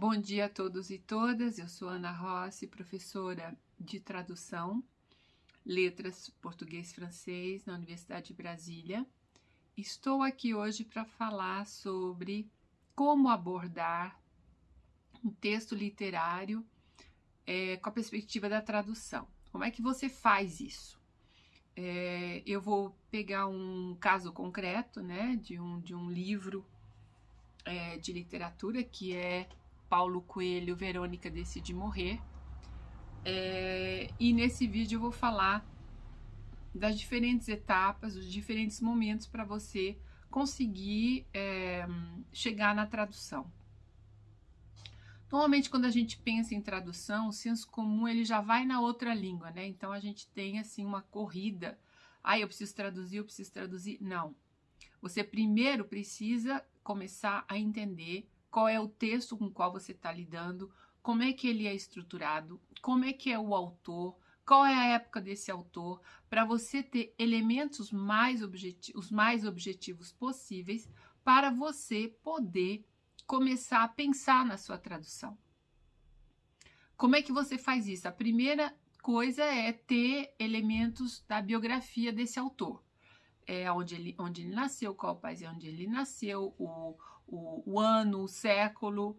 Bom dia a todos e todas. Eu sou Ana Rossi, professora de tradução, letras português-francês na Universidade de Brasília. Estou aqui hoje para falar sobre como abordar um texto literário é, com a perspectiva da tradução. Como é que você faz isso? É, eu vou pegar um caso concreto, né, de um, de um livro é, de literatura que é Paulo Coelho, Verônica Decide Morrer. É, e nesse vídeo eu vou falar das diferentes etapas, os diferentes momentos para você conseguir é, chegar na tradução. Normalmente, quando a gente pensa em tradução, o senso comum ele já vai na outra língua, né? Então a gente tem assim uma corrida. Ah, eu preciso traduzir, eu preciso traduzir. Não. Você primeiro precisa começar a entender qual é o texto com o qual você está lidando, como é que ele é estruturado, como é que é o autor, qual é a época desse autor, para você ter elementos mais os mais objetivos possíveis para você poder começar a pensar na sua tradução. Como é que você faz isso? A primeira coisa é ter elementos da biografia desse autor. É onde ele, onde ele nasceu, qual país é onde ele nasceu, o, o, o ano, o século,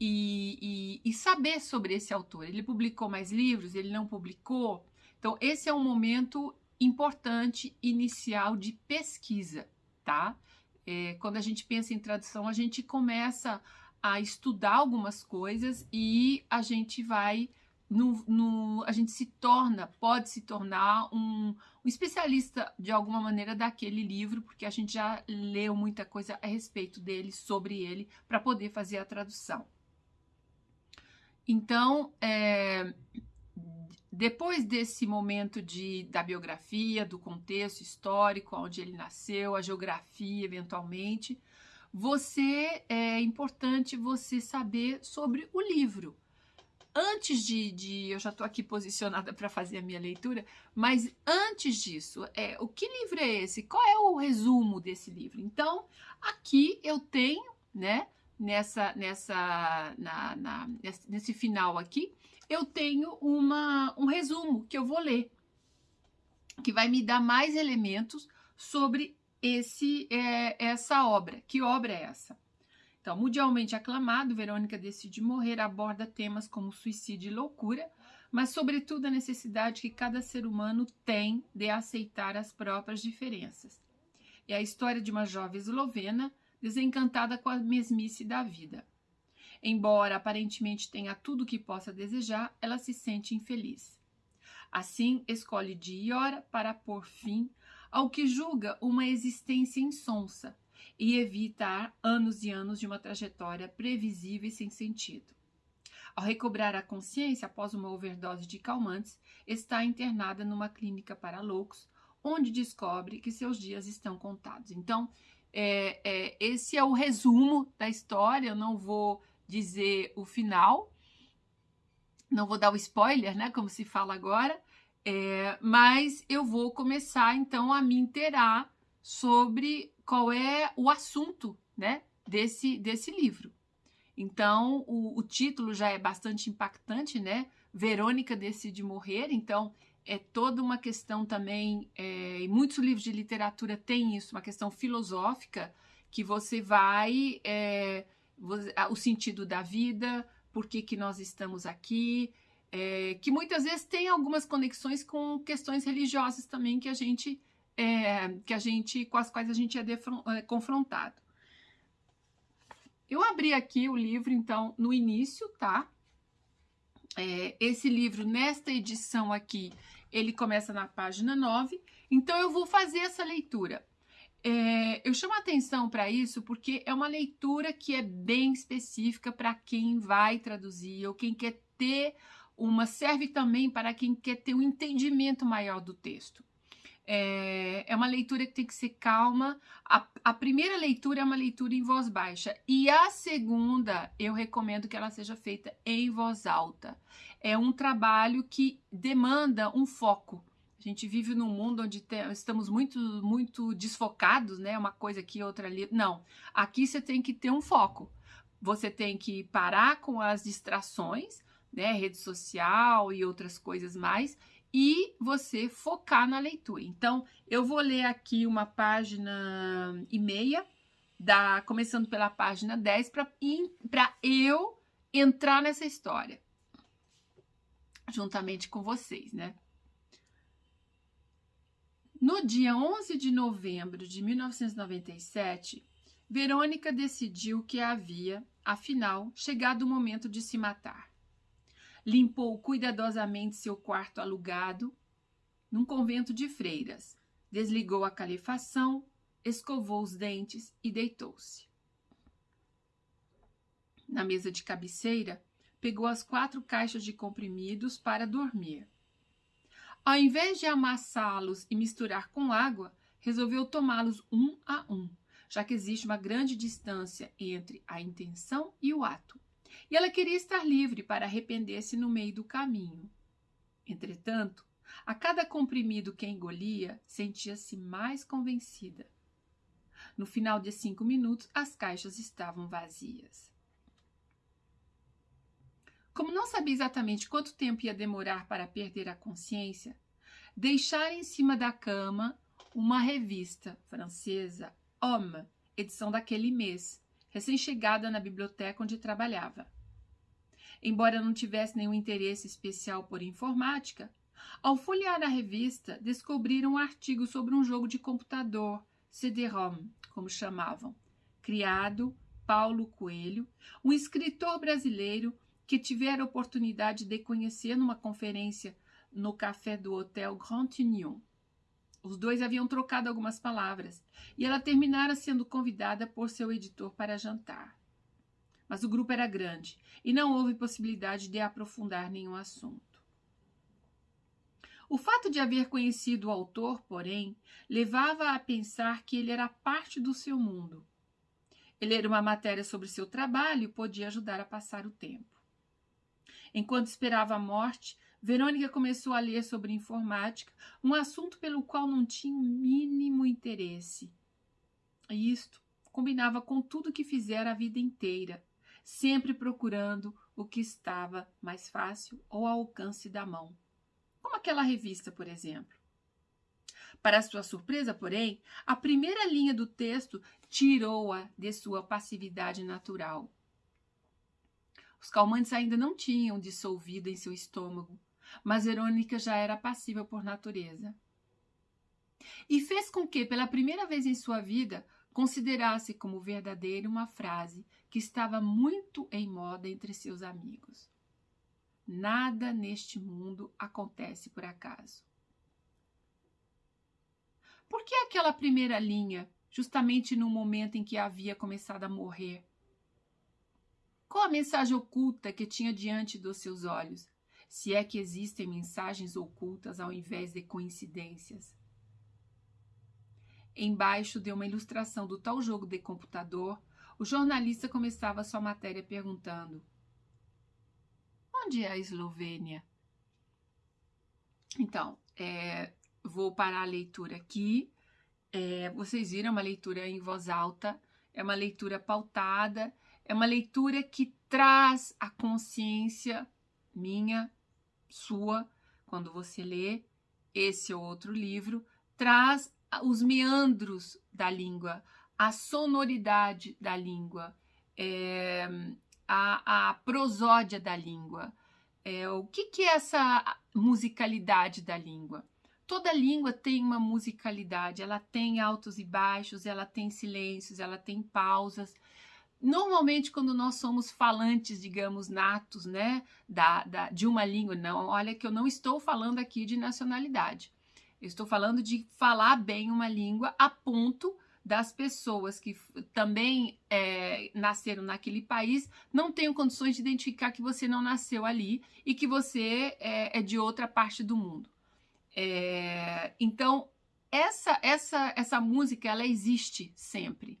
e, e, e, saber sobre esse autor. Ele publicou mais livros, ele não publicou. Então, esse é um momento importante inicial de pesquisa, tá? É, quando a gente pensa em tradução, a gente começa a estudar algumas coisas e a gente vai no, no, a gente se torna, pode se tornar um, um, especialista de alguma maneira daquele livro, porque a gente já leu muita coisa a respeito dele, sobre ele, para poder fazer a tradução. Então, é, depois desse momento de, da biografia, do contexto histórico, onde ele nasceu, a geografia, eventualmente, você é importante você saber sobre o livro antes de, de eu já estou aqui posicionada para fazer a minha leitura, mas antes disso, é, o que livro é esse? Qual é o resumo desse livro? Então, aqui eu tenho, né, nessa, nessa, na, na, nesse final aqui, eu tenho uma, um resumo que eu vou ler, que vai me dar mais elementos sobre esse, é, essa obra. Que obra é essa? Então, mundialmente aclamado, Verônica Decide Morrer aborda temas como suicídio e loucura, mas sobretudo a necessidade que cada ser humano tem de aceitar as próprias diferenças. É a história de uma jovem eslovena desencantada com a mesmice da vida. Embora aparentemente tenha tudo o que possa desejar, ela se sente infeliz. Assim, escolhe dia e hora para pôr fim ao que julga uma existência insonsa, e evitar anos e anos de uma trajetória previsível e sem sentido. Ao recobrar a consciência após uma overdose de calmantes, está internada numa clínica para loucos, onde descobre que seus dias estão contados. Então, é, é, esse é o resumo da história. Eu não vou dizer o final, não vou dar o spoiler, né? Como se fala agora, é, mas eu vou começar então a me inteirar sobre qual é o assunto né, desse, desse livro. Então, o, o título já é bastante impactante, né? Verônica decide morrer, então é toda uma questão também, é, e muitos livros de literatura têm isso, uma questão filosófica, que você vai, é, o sentido da vida, por que, que nós estamos aqui, é, que muitas vezes tem algumas conexões com questões religiosas também que a gente é, que a gente, com as quais a gente é, é confrontado. Eu abri aqui o livro, então, no início, tá? É, esse livro, nesta edição aqui, ele começa na página 9, então eu vou fazer essa leitura. É, eu chamo atenção para isso porque é uma leitura que é bem específica para quem vai traduzir ou quem quer ter uma, serve também para quem quer ter um entendimento maior do texto. É, é uma leitura que tem que ser calma. A, a primeira leitura é uma leitura em voz baixa e a segunda eu recomendo que ela seja feita em voz alta. É um trabalho que demanda um foco. A gente vive num mundo onde te, estamos muito, muito desfocados, né? Uma coisa aqui, outra ali. Não, aqui você tem que ter um foco você tem que parar com as distrações, né, rede social e outras coisas mais, e você focar na leitura. Então, eu vou ler aqui uma página e meia, da, começando pela página 10, para eu entrar nessa história, juntamente com vocês, né? No dia 11 de novembro de 1997, Verônica decidiu que havia, afinal, chegado o momento de se matar limpou cuidadosamente seu quarto alugado num convento de freiras, desligou a calefação, escovou os dentes e deitou-se. Na mesa de cabeceira, pegou as quatro caixas de comprimidos para dormir. Ao invés de amassá-los e misturar com água, resolveu tomá-los um a um, já que existe uma grande distância entre a intenção e o ato e ela queria estar livre para arrepender-se no meio do caminho. Entretanto, a cada comprimido que engolia, sentia-se mais convencida. No final de cinco minutos, as caixas estavam vazias. Como não sabia exatamente quanto tempo ia demorar para perder a consciência, deixara em cima da cama uma revista francesa, Homme, edição daquele mês, recém-chegada na biblioteca onde trabalhava. Embora não tivesse nenhum interesse especial por informática, ao folhear a revista, descobriram um artigo sobre um jogo de computador, CD-ROM, como chamavam, criado Paulo Coelho, um escritor brasileiro que tivera a oportunidade de conhecer numa conferência no café do Hotel Grand Union. Os dois haviam trocado algumas palavras e ela terminara sendo convidada por seu editor para jantar mas o grupo era grande e não houve possibilidade de aprofundar nenhum assunto. O fato de haver conhecido o autor, porém, levava a pensar que ele era parte do seu mundo. Ele era uma matéria sobre seu trabalho podia ajudar a passar o tempo. Enquanto esperava a morte, Verônica começou a ler sobre informática, um assunto pelo qual não tinha o mínimo interesse. E isto combinava com tudo que fizera a vida inteira, sempre procurando o que estava mais fácil ou ao alcance da mão, como aquela revista, por exemplo. Para sua surpresa, porém, a primeira linha do texto tirou-a de sua passividade natural. Os calmantes ainda não tinham dissolvido em seu estômago, mas Verônica já era passiva por natureza. E fez com que, pela primeira vez em sua vida, considerasse como verdadeira uma frase que estava muito em moda entre seus amigos. Nada neste mundo acontece por acaso. Por que aquela primeira linha, justamente no momento em que havia começado a morrer? Qual a mensagem oculta que tinha diante dos seus olhos, se é que existem mensagens ocultas ao invés de coincidências? Embaixo de uma ilustração do tal jogo de computador, o jornalista começava sua matéria perguntando: Onde é a Eslovênia? Então, é, vou parar a leitura aqui. É, vocês viram, é uma leitura em voz alta, é uma leitura pautada, é uma leitura que traz a consciência minha, sua, quando você lê esse ou outro livro, traz os meandros da língua, a sonoridade da língua, é, a, a, prosódia da língua. É, o que, que é essa musicalidade da língua? Toda língua tem uma musicalidade, ela tem altos e baixos, ela tem silêncios, ela tem pausas. Normalmente, quando nós somos falantes, digamos, natos, né, da, da, de uma língua, não, olha que eu não estou falando aqui de nacionalidade. Eu estou falando de falar bem uma língua a ponto das pessoas que também é, nasceram naquele país não tenham condições de identificar que você não nasceu ali e que você é, é de outra parte do mundo. É, então, essa, essa, essa música, ela existe sempre.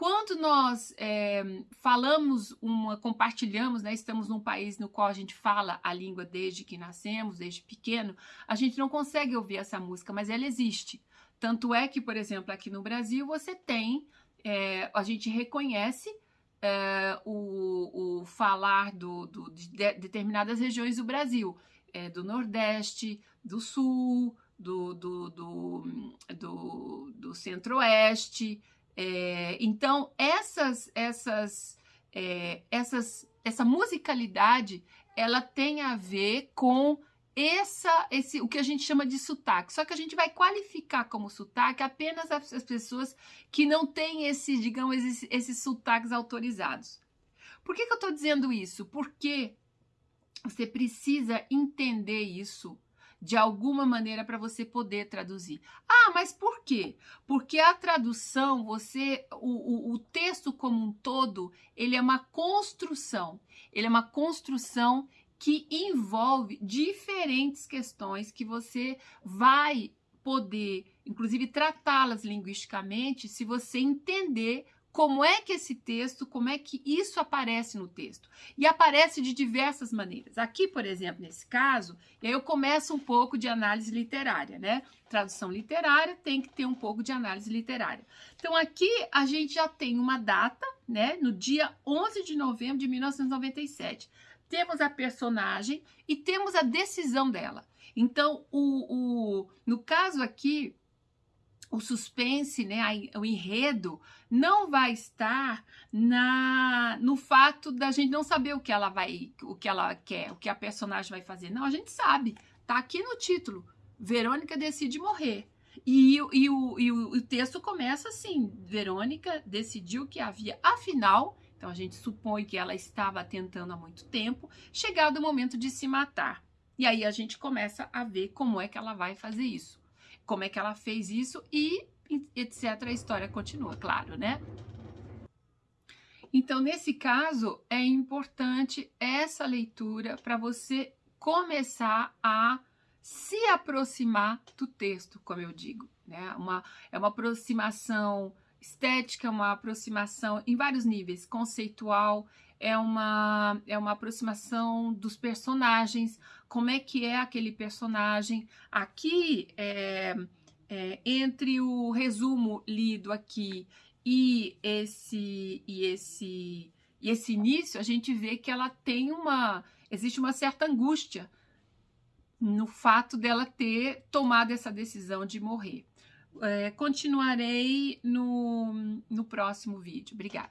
Quando nós é, falamos, uma, compartilhamos, né, estamos num país no qual a gente fala a língua desde que nascemos, desde pequeno, a gente não consegue ouvir essa música, mas ela existe. Tanto é que, por exemplo, aqui no Brasil você tem, é, a gente reconhece é, o, o, falar do, do de determinadas regiões do Brasil, é, do Nordeste, do Sul, do, do, do, do, do Centro-Oeste. É, então, essas, essas, é, essas, essa musicalidade, ela tem a ver com essa, esse, o que a gente chama de sotaque. Só que a gente vai qualificar como sotaque apenas as, as pessoas que não têm esse, digamos, esses, esses sotaques autorizados. Por que, que eu estou dizendo isso? Porque você precisa entender isso de alguma maneira para você poder traduzir. Ah, mas por quê? Porque a tradução, você, o, o, o, texto como um todo, ele é uma construção. Ele é uma construção que envolve diferentes questões que você vai poder, inclusive, tratá-las linguisticamente se você entender como é que esse texto, como é que isso aparece no texto. E aparece de diversas maneiras. Aqui, por exemplo, nesse caso, eu começo um pouco de análise literária, né? Tradução literária tem que ter um pouco de análise literária. Então, aqui a gente já tem uma data, né? No dia 11 de novembro de 1997. Temos a personagem e temos a decisão dela. Então, o, o no caso aqui, o suspense, né, o enredo, não vai estar na no fato da gente não saber o que ela vai, o que ela quer, o que a personagem vai fazer. Não, a gente sabe. Tá aqui no título. Verônica decide morrer. E, e, o, e o, o texto começa assim: Verônica decidiu que havia, afinal, então a gente supõe que ela estava tentando há muito tempo, chegado o momento de se matar. E aí a gente começa a ver como é que ela vai fazer isso como é que ela fez isso e etc. A história continua, claro, né? Então, nesse caso, é importante essa leitura para você começar a se aproximar do texto, como eu digo. Né? Uma, é uma aproximação estética, uma aproximação em vários níveis, conceitual, é uma, é uma aproximação dos personagens, como é que é aquele personagem. Aqui, é, é, entre o resumo lido aqui e esse, e esse, e esse início, a gente vê que ela tem uma, existe uma certa angústia no fato dela ter tomado essa decisão de morrer. É, continuarei no, no próximo vídeo. Obrigada.